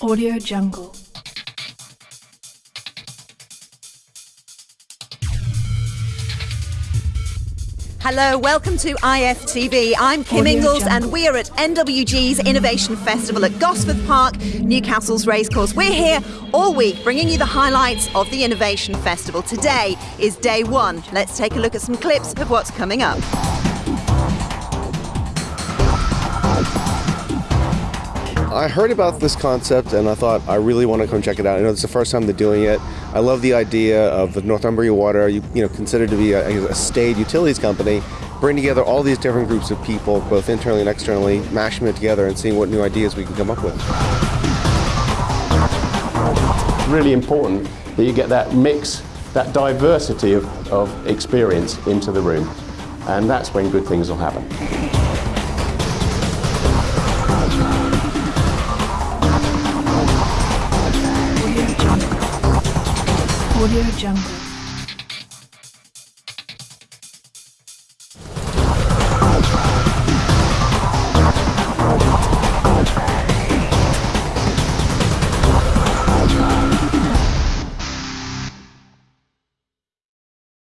Audio Jungle. Hello, welcome to IFTV. I'm Kim Audio Ingalls Jungle. and we are at NWG's Innovation Festival at Gosforth Park, Newcastle's racecourse. We're here all week bringing you the highlights of the Innovation Festival. Today is day one. Let's take a look at some clips of what's coming up. I heard about this concept and I thought I really want to come check it out. I know it's the first time they're doing it. I love the idea of the Northumbria Water, you, you know, considered to be a, a staid utilities company, bring together all these different groups of people, both internally and externally, mashing it together and seeing what new ideas we can come up with. really important that you get that mix, that diversity of, of experience into the room. And that's when good things will happen. Audio Jungle.